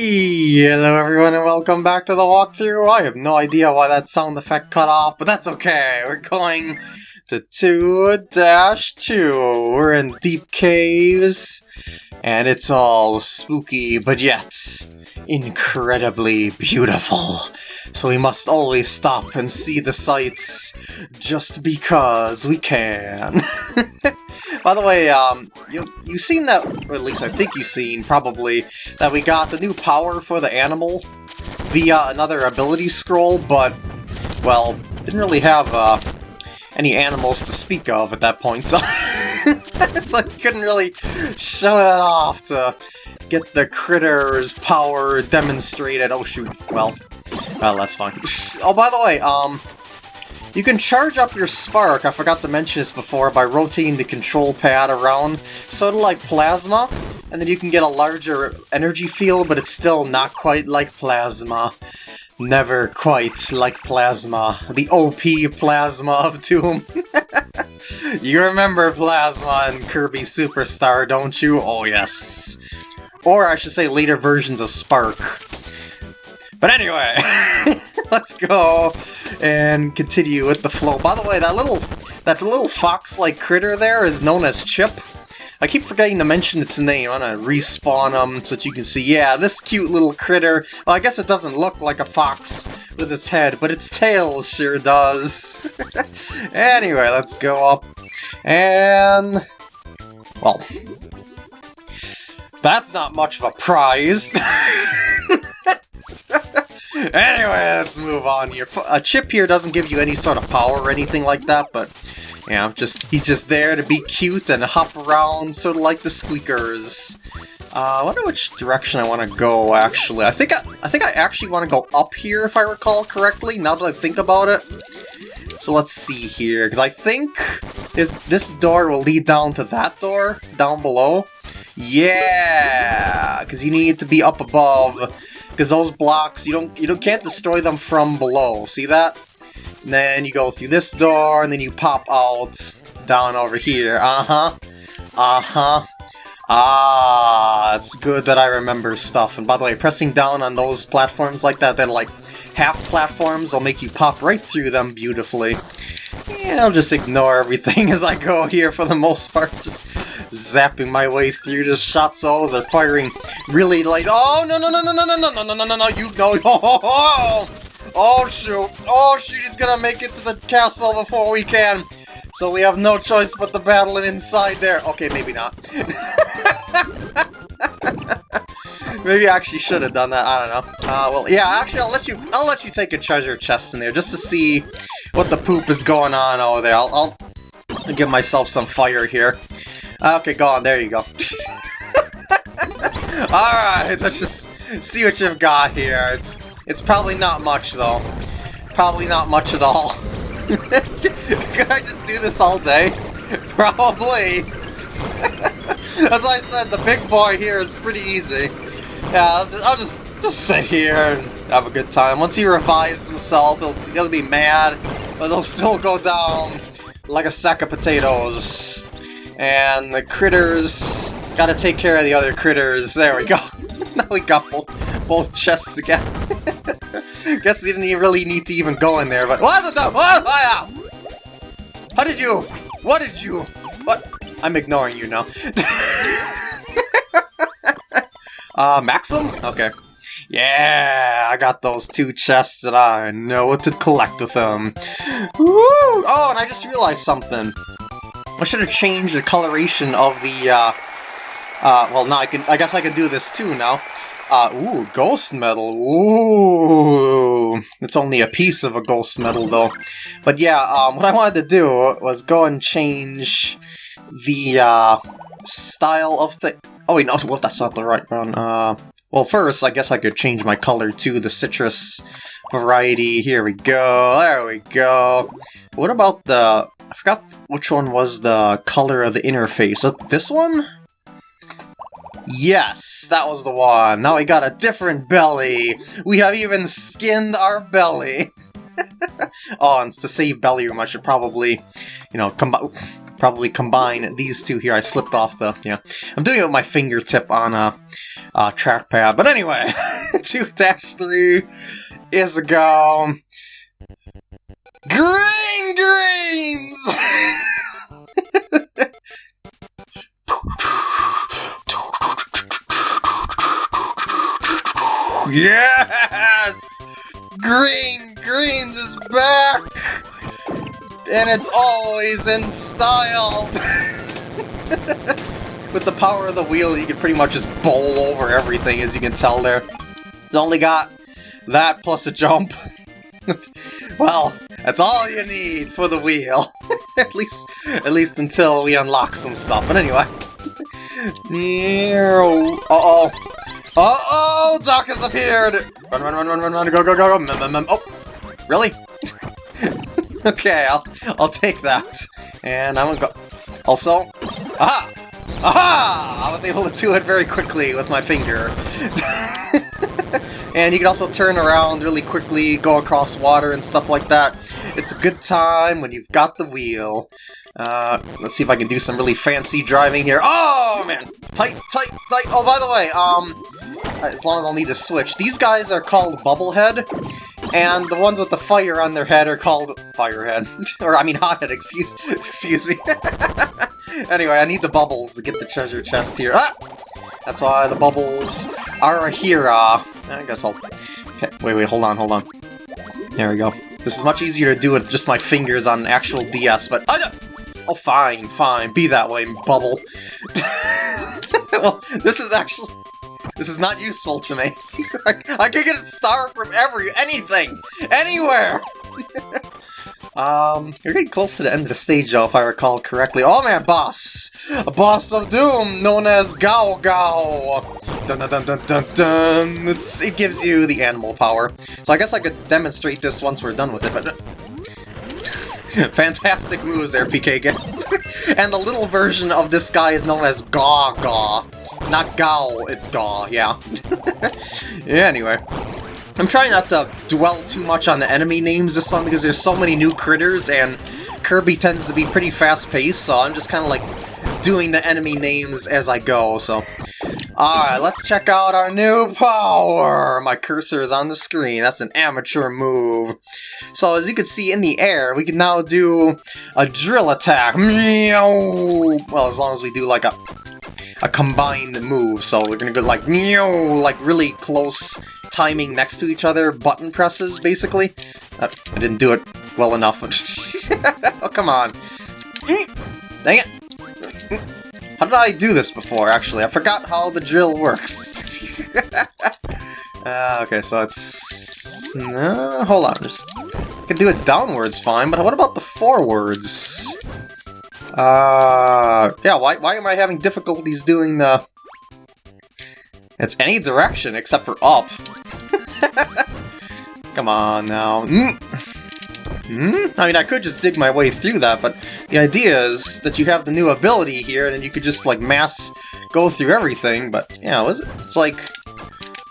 Hello everyone and welcome back to the walkthrough. I have no idea why that sound effect cut off, but that's okay. We're going to 2-2. We're in deep caves, and it's all spooky, but yet incredibly beautiful. So we must always stop and see the sights just because we can. By the way, um, you you seen that, or at least I think you've seen, probably, that we got the new power for the animal via another ability scroll, but, well, didn't really have, uh, any animals to speak of at that point, so, so I couldn't really show that off to get the critter's power demonstrated. Oh shoot, well, well, that's fine. oh, by the way, um, you can charge up your spark, I forgot to mention this before, by rotating the control pad around, sort of like plasma, and then you can get a larger energy field, but it's still not quite like plasma. Never quite like plasma. The OP plasma of Doom. you remember plasma in Kirby Superstar, don't you? Oh yes. Or I should say later versions of Spark. But anyway, let's go and continue with the flow. By the way, that little that little fox-like critter there is known as Chip. I keep forgetting to mention its name. I'm gonna respawn them so that you can see. Yeah, this cute little critter. Well, I guess it doesn't look like a fox with its head, but its tail sure does. anyway, let's go up. And... Well... That's not much of a prize. anyway, let's move on here. A chip here doesn't give you any sort of power or anything like that, but yeah, just he's just there to be cute and hop around, sort of like the squeakers. Uh, I wonder which direction I want to go, actually. I think I, I think I actually want to go up here, if I recall correctly, now that I think about it. So let's see here, because I think this, this door will lead down to that door, down below. Yeah, because you need to be up above because those blocks you don't you don't can't destroy them from below. See that? And then you go through this door, and then you pop out down over here. Uh huh. Uh huh. Ah, it's good that I remember stuff. And by the way, pressing down on those platforms like that, they're like half platforms, will make you pop right through them beautifully. And I'll just ignore everything as I go here for the most part, just zapping my way through the shots. Always are firing really like, oh no no no no no no no no no no no no you know oh, oh, oh, oh shoot oh shoot he's gonna make it to the castle before we can. So we have no choice but to battle inside there. Okay, maybe not. maybe I actually should have done that. I don't know. Uh, well, yeah. Actually, I'll let you. I'll let you take a treasure chest in there just to see what the poop is going on over there. I'll, I'll give myself some fire here. Okay, go on. There you go. Alright, let's just see what you've got here. It's, it's probably not much, though. Probably not much at all. Could I just do this all day? Probably. As I said, the big boy here is pretty easy. Yeah, I'll just, I'll just, just sit here and have a good time. Once he revives himself, he'll, he'll be mad, but they'll still go down like a sack of potatoes. And the critters... Gotta take care of the other critters. There we go. now we got both, both chests again. Guess we didn't even really need to even go in there, but... What the... What? How did you... What did you... What? I'm ignoring you now. uh, Maxim? Okay. Yeah, I got those two chests that I know what to collect with them. Woo! Oh, and I just realized something. I should have changed the coloration of the, uh, uh, well, now I can, I guess I can do this too now. Uh, ooh, ghost medal, ooh. It's only a piece of a ghost medal, though. But yeah, um, what I wanted to do was go and change the, uh, style of the... Oh wait, no, well, that's not the right one. Uh, well, first, I guess I could change my color to the citrus variety. Here we go, there we go. What about the I forgot which one was the color of the interface. This one? Yes, that was the one. Now we got a different belly. We have even skinned our belly. oh, and to save belly room, I should probably, you know, come probably combine these two here. I slipped off the, yeah. I'm doing it with my fingertip on a, a trackpad. But anyway, 2-3 is a go. Green greens! yes! Green Greens is back! And it's always in style! With the power of the wheel, you can pretty much just bowl over everything, as you can tell there. It's only got that plus a jump. well, that's all you need for the wheel. at least at least until we unlock some stuff. But anyway. Uh-oh. Uh-oh! Doc has appeared! Run, run, run, run, run, run, go, go, go, go, mmm, mmm, mmm. Oh! Really? okay, I'll, I'll take that. And I'm gonna go... Also... Aha! Aha! I was able to do it very quickly with my finger. and you can also turn around really quickly, go across water and stuff like that. It's a good time when you've got the wheel. Uh, let's see if I can do some really fancy driving here. Oh, man! Tight, tight, tight! Oh, by the way, um, as long as I'll need to switch, these guys are called Bubblehead, and the ones with the fire on their head are called Firehead. or, I mean, Hothead, excuse, excuse me. anyway, I need the bubbles to get the treasure chest here. Ah! That's why the bubbles are here. Uh, I guess I'll... Okay, wait, wait, hold on, hold on. There we go. This is much easier to do with just my fingers on actual DS, but... Oh, oh fine, fine, be that way, bubble. well, this is actually... This is not useful to me. I, can get a star from every... anything! Anywhere! Um, you're getting close to the end of the stage, though, if I recall correctly. Oh man, boss! A boss of doom, known as Gao Gao! Dun dun dun dun dun dun! It's, it gives you the animal power. So I guess I could demonstrate this once we're done with it, but... Fantastic moves there, PK. and the little version of this guy is known as Gaw Gaw. Not Gao, it's Gaw, yeah. yeah, anyway. I'm trying not to dwell too much on the enemy names this one because there's so many new critters and Kirby tends to be pretty fast-paced, so I'm just kind of like doing the enemy names as I go, so... Alright, let's check out our new power! My cursor is on the screen, that's an amateur move. So as you can see in the air, we can now do a drill attack. Meow! Well, as long as we do like a a combined move, so we're gonna go like like really close timing next to each other button presses, basically. Uh, I didn't do it well enough. oh, come on. Dang it. How did I do this before, actually? I forgot how the drill works. uh, okay, so it's... Uh, hold on, just... I can do it downwards fine, but what about the forwards? Uh, yeah, why, why am I having difficulties doing the... It's any direction except for up. Come on now. Mm. Mm? I mean, I could just dig my way through that, but the idea is that you have the new ability here, and you could just, like, mass go through everything, but, yeah, it? It's like...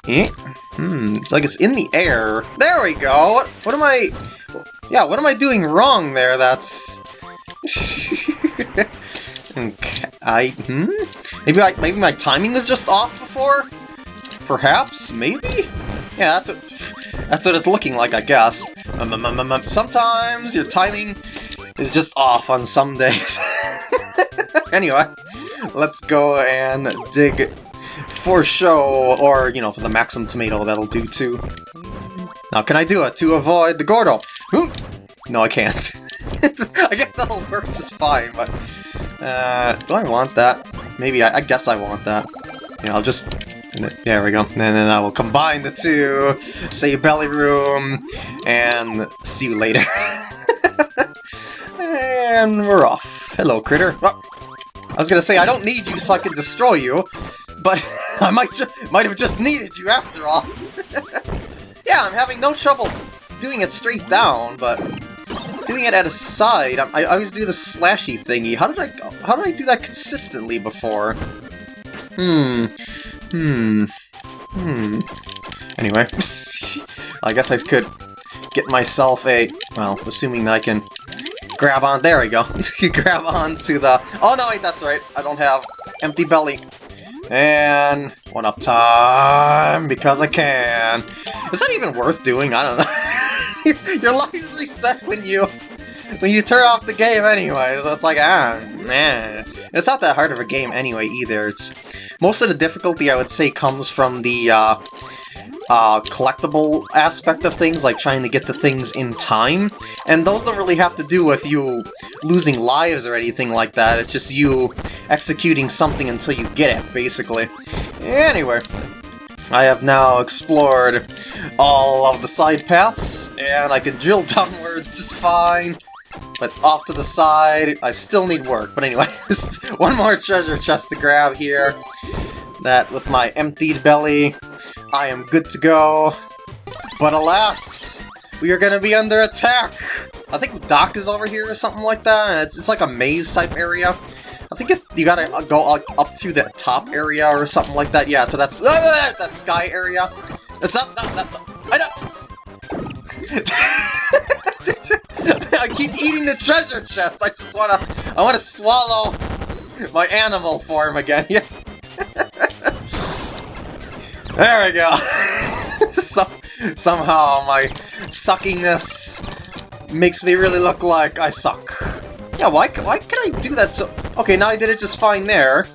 Eh? Hmm, it's like it's in the air. There we go! What, what am I... Yeah, what am I doing wrong there that's... okay, I... Hmm? Maybe, I, maybe my timing was just off before? Perhaps? Maybe? Yeah, that's what that's what it's looking like, I guess. Um, um, um, um, sometimes your timing is just off on some days. anyway, let's go and dig for show, or, you know, for the Maxim Tomato, that'll do too. Now, can I do it to avoid the Gordo? No, I can't. I guess that'll work just fine, but... Uh, do I want that? Maybe, I, I guess I want that. Yeah, I'll just there we go. And then I will combine the two, save belly room, and see you later. and we're off. Hello, critter. Oh, I was gonna say, I don't need you so I can destroy you, but I might might have just needed you after all. yeah, I'm having no trouble doing it straight down, but doing it at a side, I, I always do the slashy thingy. How did I how did I do that consistently before? Hmm. Hmm. Hmm. Anyway, I guess I could get myself a... Well, assuming that I can grab on. There we go. grab on to the. Oh no, wait, that's right. I don't have empty belly. And one up time because I can. Is that even worth doing? I don't know. Your lives reset when you when you turn off the game anyway. So it's like ah man. It's not that hard of a game anyway either. It's most of the difficulty I would say comes from the uh, uh, collectible aspect of things, like trying to get the things in time. And those don't really have to do with you losing lives or anything like that, it's just you executing something until you get it, basically. Anyway, I have now explored all of the side paths, and I can drill downwards just fine. But off to the side, I still need work. But anyway, one more treasure chest to grab here. That, with my emptied belly, I am good to go. But alas, we are to be under attack. I think Doc is over here or something like that. It's, it's like a maze-type area. I think it, you gotta go up, up through the top area or something like that. Yeah, so that's uh, that sky area. It's not, not, not, I don't... I keep eating the treasure chest. I just wanna, I wanna swallow my animal form again. Yeah. There we go! Some, somehow my suckiness makes me really look like I suck. Yeah, why, why can I do that so... Okay, now I did it just fine there.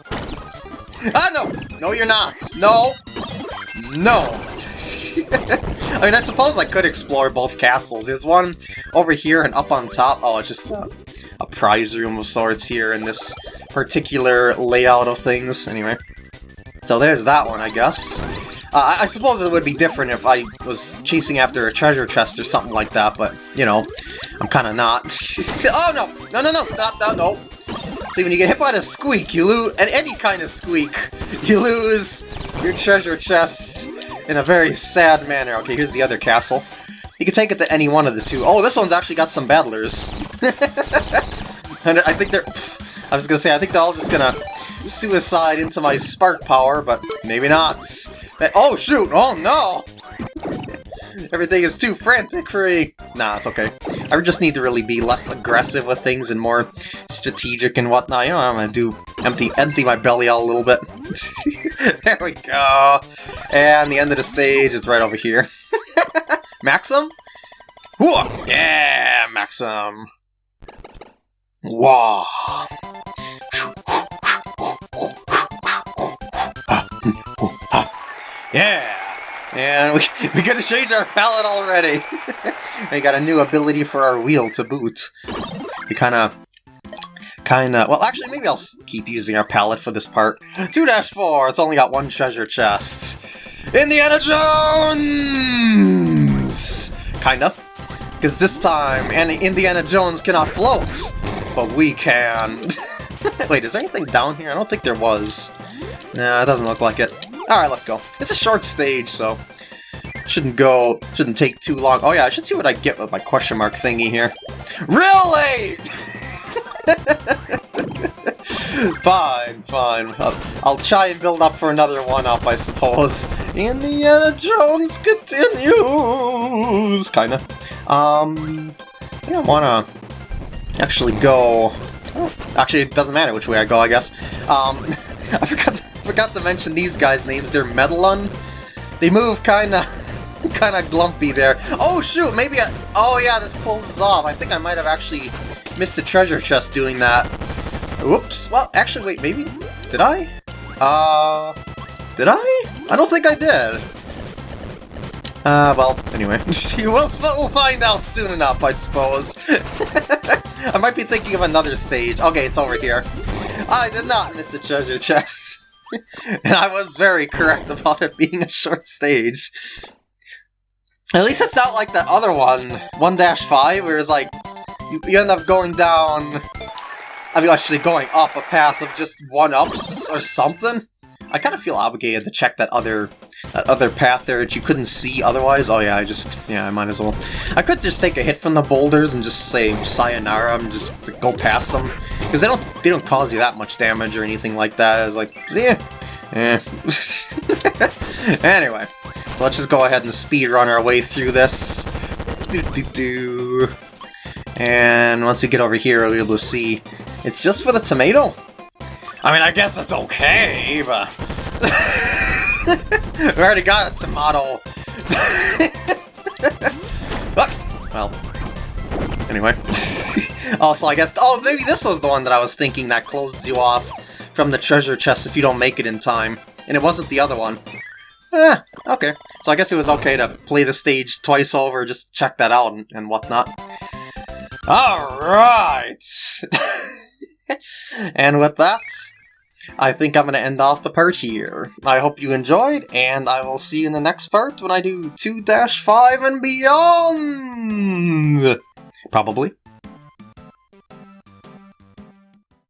Ah, no! No, you're not! No! No! I mean, I suppose I could explore both castles. There's one over here and up on top. Oh, it's just a, a prize room of sorts here in this particular layout of things. Anyway. So there's that one, I guess. Uh, I suppose it would be different if I was chasing after a treasure chest or something like that, but, you know, I'm kind of not. oh, no! No, no, no! Stop! No, no! See, when you get hit by a squeak, you lose... And any kind of squeak, you lose your treasure chests in a very sad manner. Okay, here's the other castle. You can take it to any one of the two. Oh, this one's actually got some battlers. and I think they're... I was gonna say, I think they're all just gonna suicide into my spark power, but maybe not. Oh, shoot! Oh, no! Everything is too frantic for me. Nah, it's okay. I just need to really be less aggressive with things and more strategic and whatnot. You know what I'm gonna do? Empty, empty my belly out a little bit. there we go. And the end of the stage is right over here. Maxim? Yeah, Maxim. Wow. Yeah! And we, we gotta change our palette already! we got a new ability for our wheel to boot. We kinda... Kinda... Well, actually, maybe I'll keep using our palette for this part. 2-4! It's only got one treasure chest. Indiana Jones! Kinda. Because this time, and Indiana Jones cannot float, but we can. Wait, is there anything down here? I don't think there was. Nah, it doesn't look like it. Alright, let's go. It's a short stage, so shouldn't go, shouldn't take too long. Oh yeah, I should see what I get with my question mark thingy here. Really? fine, fine. I'll, try and build up for another one-up, I suppose. Indiana Jones continues! Kinda. Um, I think I wanna actually go... Actually, it doesn't matter which way I go, I guess. Um, I forgot to forgot to mention these guys' names. They're Medalon. They move kinda... kinda glumpy there. Oh shoot, maybe I... Oh yeah, this closes off. I think I might have actually missed the treasure chest doing that. Whoops. Well, actually, wait, maybe... Did I? Uh... Did I? I don't think I did. Uh, well, anyway. we'll, we'll find out soon enough, I suppose. I might be thinking of another stage. Okay, it's over here. I did not miss a treasure chest. and I was very correct about it being a short stage. At least it's not like that other one, 1-5, where it's like, you, you end up going down... I mean, actually going up a path of just one-ups or something. I kind of feel obligated to check that other that other path there that you couldn't see otherwise. Oh yeah, I just, yeah, I might as well. I could just take a hit from the boulders and just say sayonara and just go past them. Because they don't, they don't cause you that much damage or anything like that. It's like, yeah, eh. anyway, so let's just go ahead and speed run our way through this. Do, do, do. And once we get over here, we'll be able to see it's just for the tomato. I mean, I guess it's okay, but... we already got a tomato. well, anyway. also, I guess... Oh, maybe this was the one that I was thinking that closes you off from the treasure chest if you don't make it in time. And it wasn't the other one. Eh, okay. So I guess it was okay to play the stage twice over, just check that out and, and whatnot. Alright! and with that, I think I'm going to end off the part here. I hope you enjoyed, and I will see you in the next part when I do 2-5 and beyond! Probably.